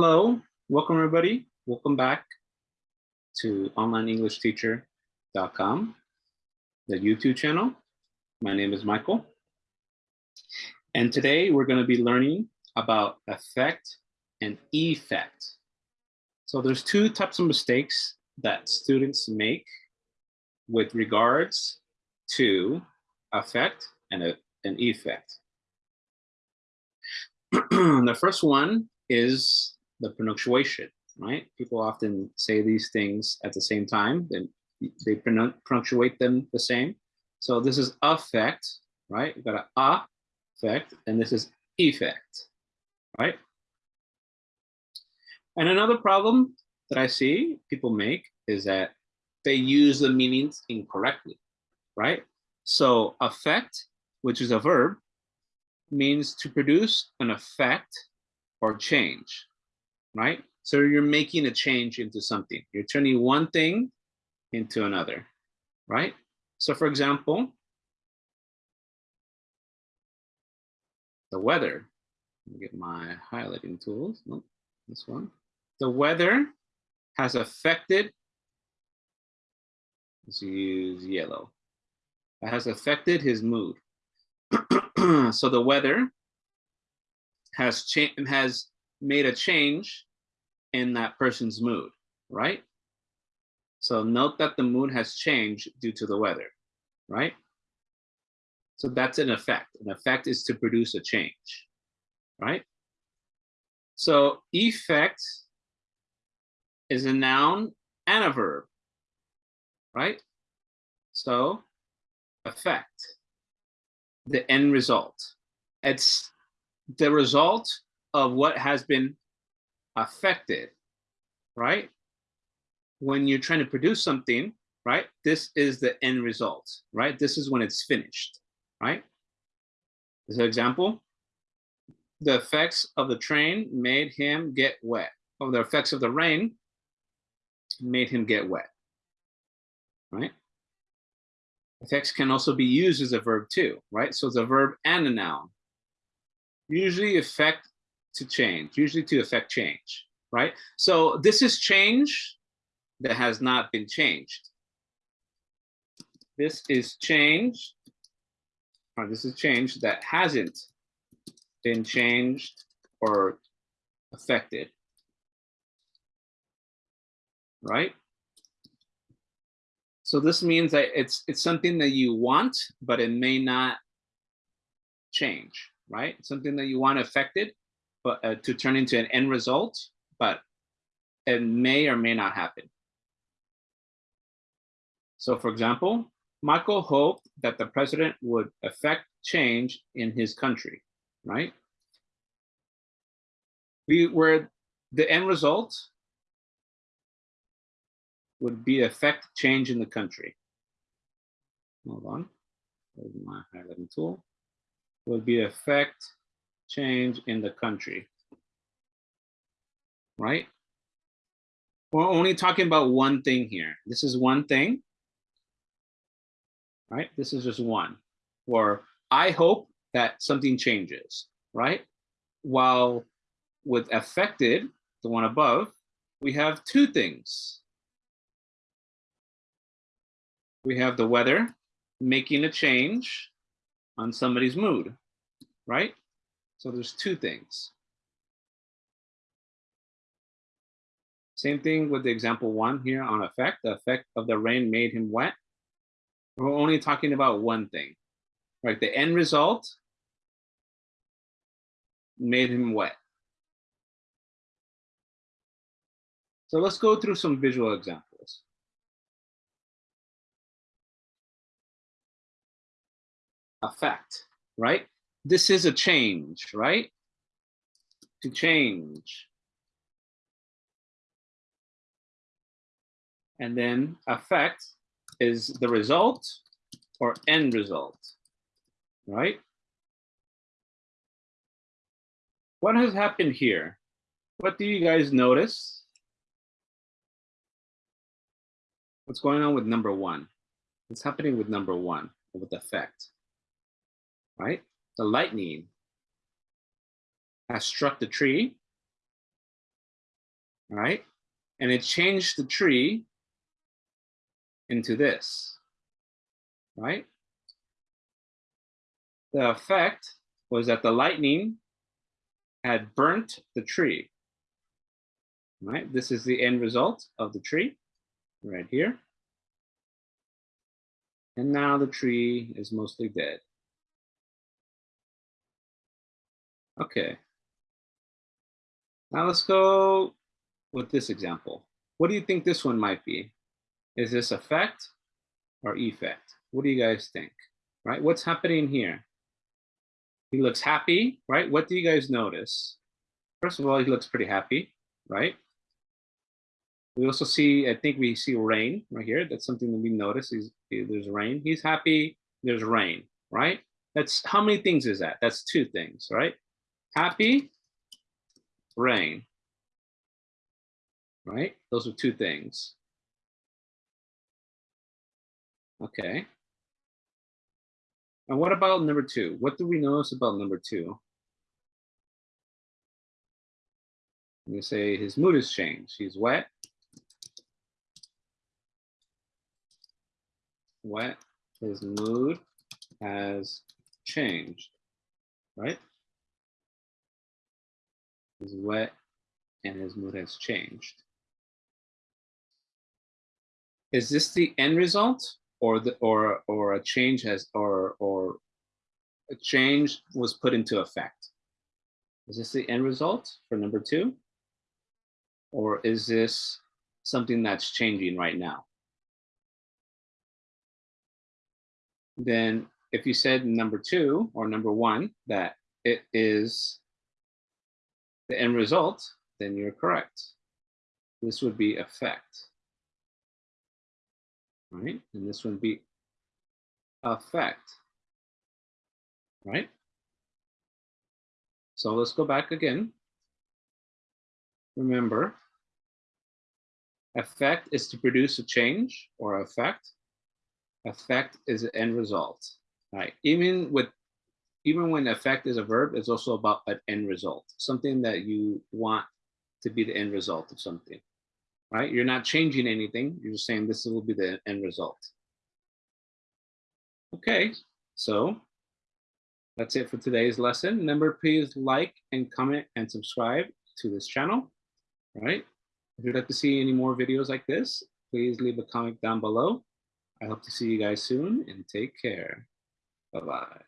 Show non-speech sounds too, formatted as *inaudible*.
Hello, welcome everybody. Welcome back to onlineenglishteacher.com, the YouTube channel. My name is Michael. And today we're going to be learning about affect and effect. So there's two types of mistakes that students make with regards to affect and an effect. *clears throat* the first one is the punctuation, right? People often say these things at the same time, then they punctuate them the same. So this is affect, right? You've got a affect, and this is effect, right? And another problem that I see people make is that they use the meanings incorrectly, right? So affect, which is a verb, means to produce an effect or change, right? So you're making a change into something. You're turning one thing into another, right? So for example, the weather. get my highlighting tools. Nope, this one. The weather has affected, let's use yellow. It has affected his mood. *clears throat* so the weather has has made a change in that person's mood, right? So note that the mood has changed due to the weather, right? So that's an effect. An effect is to produce a change, right? So effect is a noun and a verb, right? So effect, the end result. It's the result of what has been affected, right? When you're trying to produce something, right? This is the end result, right? This is when it's finished, right? As an example, the effects of the train made him get wet. Or the effects of the rain made him get wet, right? Effects can also be used as a verb too, right? So it's a verb and a noun. Usually effect to change, usually to affect change, right? So this is change that has not been changed. This is change, or this is change that hasn't been changed or affected, right? So this means that it's it's something that you want, but it may not change, right? Something that you want affected, but uh, to turn into an end result, but it may or may not happen. So for example, Michael hoped that the president would affect change in his country, right? We were the end result would be affect change in the country. Hold on, my highlighting tool. Would be affect change in the country, right? We're only talking about one thing here. This is one thing, right? This is just one. Or I hope that something changes, right? While with affected, the one above, we have two things. We have the weather making a change on somebody's mood, right? So there's two things. Same thing with the example one here on effect. The effect of the rain made him wet. We're only talking about one thing, right? The end result made him wet. So let's go through some visual examples. Effect, right? This is a change, right? To change. And then effect is the result or end result, right? What has happened here? What do you guys notice? What's going on with number one? What's happening with number one, with effect, right? The lightning has struck the tree right? And it changed the tree into this, right? The effect was that the lightning had burnt the tree, right? This is the end result of the tree right here. And now the tree is mostly dead. Okay. Now let's go with this example. What do you think this one might be? Is this effect or effect? What do you guys think? Right? What's happening here? He looks happy, right? What do you guys notice? First of all, he looks pretty happy, right? We also see, I think we see rain right here. That's something that we notice is there's rain. He's happy, there's rain, right? That's how many things is that? That's two things, right? Happy, rain, right? Those are two things. Okay. And what about number two? What do we notice about number two? We say his mood has changed. He's wet. Wet. His mood has changed, right? He's wet and his mood has changed. Is this the end result? or the or or a change has or or a change was put into effect. Is this the end result for number two? Or is this something that's changing right now? Then if you said number two or number one, that it is the end result, then you're correct. This would be effect right? And this would be effect, right? So let's go back again. Remember, effect is to produce a change or effect. Effect is the end result, right? Even with even when effect is a verb, it's also about an end result, something that you want to be the end result of something right? You're not changing anything. You're just saying this will be the end result. Okay, so that's it for today's lesson. Remember, please like and comment and subscribe to this channel, right? If you'd like to see any more videos like this, please leave a comment down below. I hope to see you guys soon and take care. Bye-bye.